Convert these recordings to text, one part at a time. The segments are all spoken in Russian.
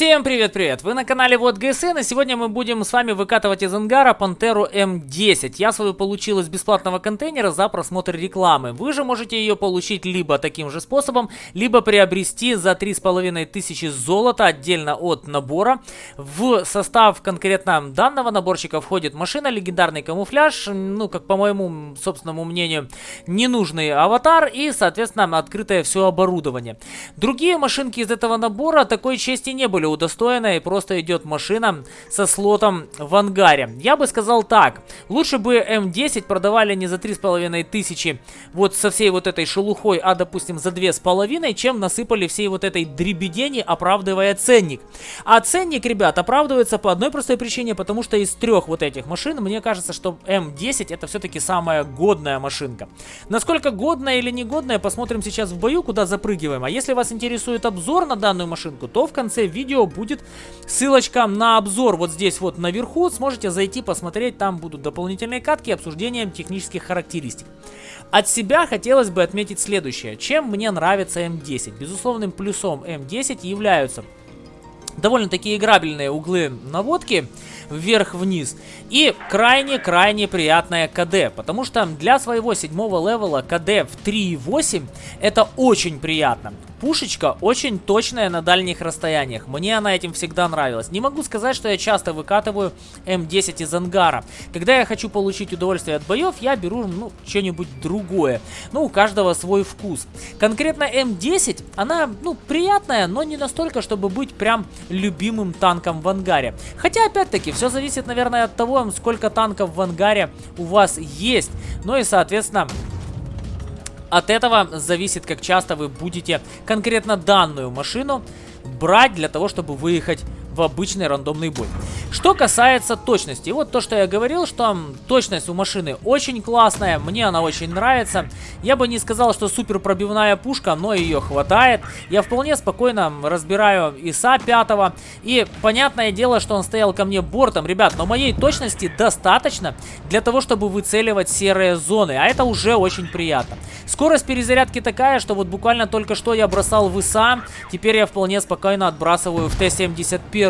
Всем привет-привет! Вы на канале Вот ГСН, и сегодня мы будем с вами выкатывать из ангара Пантеру М10. Я свою получил из бесплатного контейнера за просмотр рекламы. Вы же можете ее получить либо таким же способом, либо приобрести за 3500 золота отдельно от набора. В состав конкретно данного наборчика входит машина, легендарный камуфляж, ну, как по моему собственному мнению, ненужный аватар и, соответственно, открытое все оборудование. Другие машинки из этого набора такой чести не были были удостоены, и просто идет машина со слотом в ангаре. Я бы сказал так, лучше бы М10 продавали не за 3500, вот со всей вот этой шелухой, а допустим за 2,5, чем насыпали всей вот этой дребедени, оправдывая ценник. А ценник, ребят, оправдывается по одной простой причине, потому что из трех вот этих машин, мне кажется, что М10 это все-таки самая годная машинка. Насколько годная или негодная, посмотрим сейчас в бою, куда запрыгиваем. А если вас интересует обзор на данную машинку, то в конце видео видео будет ссылочка на обзор вот здесь вот наверху. Сможете зайти посмотреть, там будут дополнительные катки обсуждением технических характеристик. От себя хотелось бы отметить следующее. Чем мне нравится М10? Безусловным плюсом М10 являются довольно-таки играбельные углы наводки вверх-вниз. И крайне-крайне приятная КД, потому что для своего седьмого левела КД в 3.8 это очень приятно. Пушечка очень точная на дальних расстояниях. Мне она этим всегда нравилась. Не могу сказать, что я часто выкатываю М10 из ангара. Когда я хочу получить удовольствие от боев, я беру, ну, что-нибудь другое. Ну, у каждого свой вкус. Конкретно М10, она, ну, приятная, но не настолько, чтобы быть прям любимым танком в ангаре. Хотя, опять-таки, все зависит, наверное, от того, сколько танков в ангаре у вас есть. Ну и, соответственно, от этого зависит, как часто вы будете конкретно данную машину брать для того, чтобы выехать в обычный рандомный бой. Что касается точности, вот то, что я говорил, что точность у машины очень классная, мне она очень нравится. Я бы не сказал, что супер пробивная пушка, но ее хватает. Я вполне спокойно разбираю ИСа 5 и понятное дело, что он стоял ко мне бортом. Ребят, но моей точности достаточно для того, чтобы выцеливать серые зоны, а это уже очень приятно. Скорость перезарядки такая, что вот буквально только что я бросал в ИСа, теперь я вполне спокойно отбрасываю в Т-71.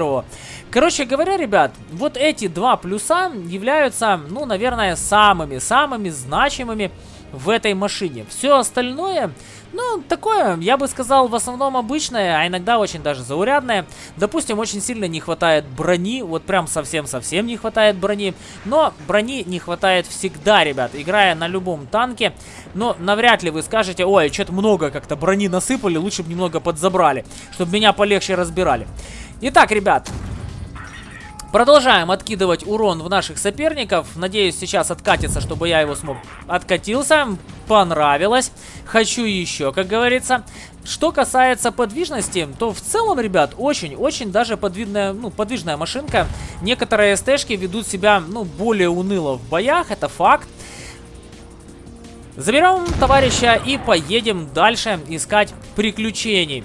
Короче говоря, ребят, вот эти два плюса являются, ну, наверное, самыми-самыми значимыми в этой машине. Все остальное, ну, такое, я бы сказал, в основном обычное, а иногда очень даже заурядное. Допустим, очень сильно не хватает брони, вот прям совсем-совсем не хватает брони. Но брони не хватает всегда, ребят, играя на любом танке. Но навряд ли вы скажете, ой, что-то много как-то брони насыпали, лучше бы немного подзабрали, чтобы меня полегче разбирали. Итак, ребят, Продолжаем откидывать урон в наших соперников. Надеюсь, сейчас откатится, чтобы я его смог. Откатился. Понравилось. Хочу еще, как говорится. Что касается подвижности, то в целом, ребят, очень-очень даже подвижная, ну, подвижная машинка. Некоторые СТшки ведут себя, ну, более уныло в боях, это факт. Заберем товарища и поедем дальше искать приключений.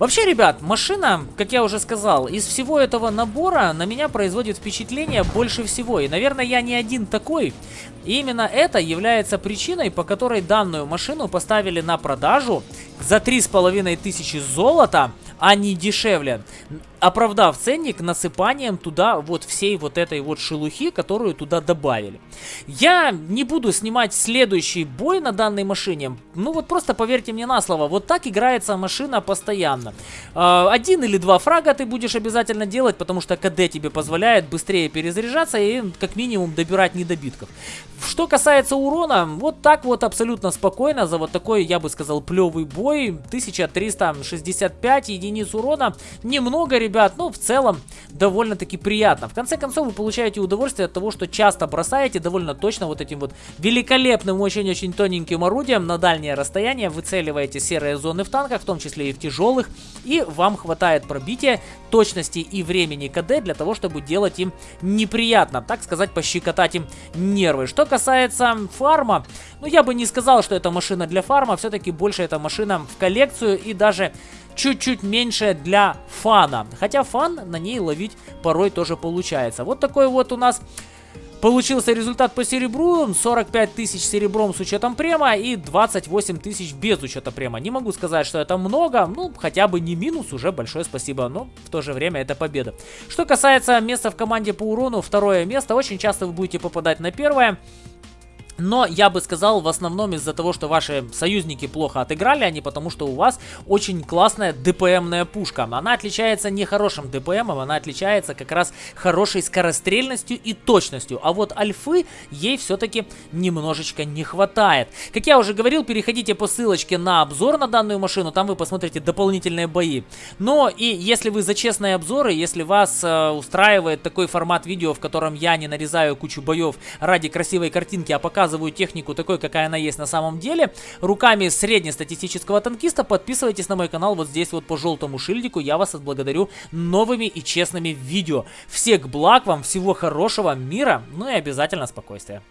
Вообще, ребят, машина, как я уже сказал, из всего этого набора на меня производит впечатление больше всего. И, наверное, я не один такой. И именно это является причиной, по которой данную машину поставили на продажу за 3500 золота, а не дешевле оправдав ценник насыпанием туда вот всей вот этой вот шелухи, которую туда добавили. Я не буду снимать следующий бой на данной машине. Ну вот просто поверьте мне на слово, вот так играется машина постоянно. Э, один или два фрага ты будешь обязательно делать, потому что КД тебе позволяет быстрее перезаряжаться и как минимум добирать недобитков. Что касается урона, вот так вот абсолютно спокойно за вот такой, я бы сказал, плевый бой. 1365 единиц урона. Немного, ребят ну, в целом, довольно-таки приятно. В конце концов, вы получаете удовольствие от того, что часто бросаете довольно точно вот этим вот великолепным, очень-очень тоненьким орудием на дальнее расстояние, выцеливаете серые зоны в танках, в том числе и в тяжелых, и вам хватает пробития, точности и времени КД для того, чтобы делать им неприятно, так сказать, пощекотать им нервы. Что касается фарма, ну, я бы не сказал, что это машина для фарма, все-таки больше это машина в коллекцию и даже чуть-чуть меньше для фана. Хотя фан на ней ловить порой тоже получается. Вот такой вот у нас Получился результат по серебру, 45 тысяч серебром с учетом према и 28 тысяч без учета према. Не могу сказать, что это много, ну, хотя бы не минус, уже большое спасибо, но в то же время это победа. Что касается места в команде по урону, второе место, очень часто вы будете попадать на первое. Но я бы сказал, в основном из-за того, что ваши союзники плохо отыграли, а не потому, что у вас очень классная ДПМная пушка. Она отличается не хорошим ДПМом, она отличается как раз хорошей скорострельностью и точностью. А вот альфы ей все-таки немножечко не хватает. Как я уже говорил, переходите по ссылочке на обзор на данную машину, там вы посмотрите дополнительные бои. Но и если вы за честные обзоры, если вас э, устраивает такой формат видео, в котором я не нарезаю кучу боев ради красивой картинки, а показываю показываю технику такой, какая она есть на самом деле, руками среднестатистического танкиста, подписывайтесь на мой канал вот здесь вот по желтому шильдику. Я вас отблагодарю новыми и честными видео. Всех благ вам, всего хорошего, мира, ну и обязательно спокойствия.